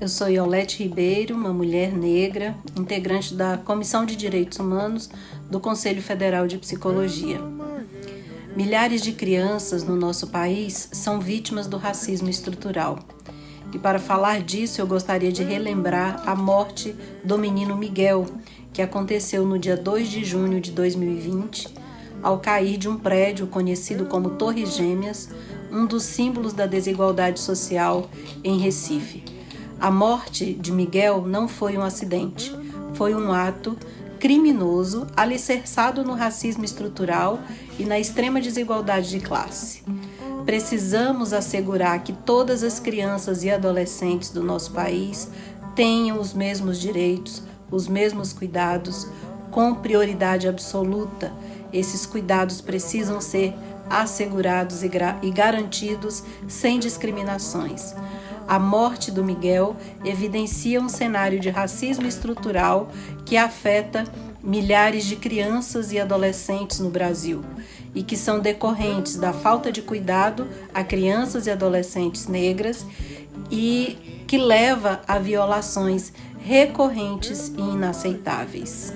Eu sou Iolete Ribeiro, uma mulher negra, integrante da Comissão de Direitos Humanos do Conselho Federal de Psicologia. Milhares de crianças no nosso país são vítimas do racismo estrutural. E para falar disso, eu gostaria de relembrar a morte do menino Miguel, que aconteceu no dia 2 de junho de 2020, ao cair de um prédio conhecido como Torres Gêmeas, um dos símbolos da desigualdade social em Recife. A morte de Miguel não foi um acidente, foi um ato criminoso alicerçado no racismo estrutural e na extrema desigualdade de classe. Precisamos assegurar que todas as crianças e adolescentes do nosso país tenham os mesmos direitos, os mesmos cuidados, com prioridade absoluta. Esses cuidados precisam ser assegurados e, garantidos sem discriminações. A morte do Miguel evidencia um cenário de racismo estrutural que afeta milhares de crianças e adolescentes no Brasil e que são decorrentes da falta de cuidado a crianças e adolescentes negras e que leva a violações recorrentes e inaceitáveis.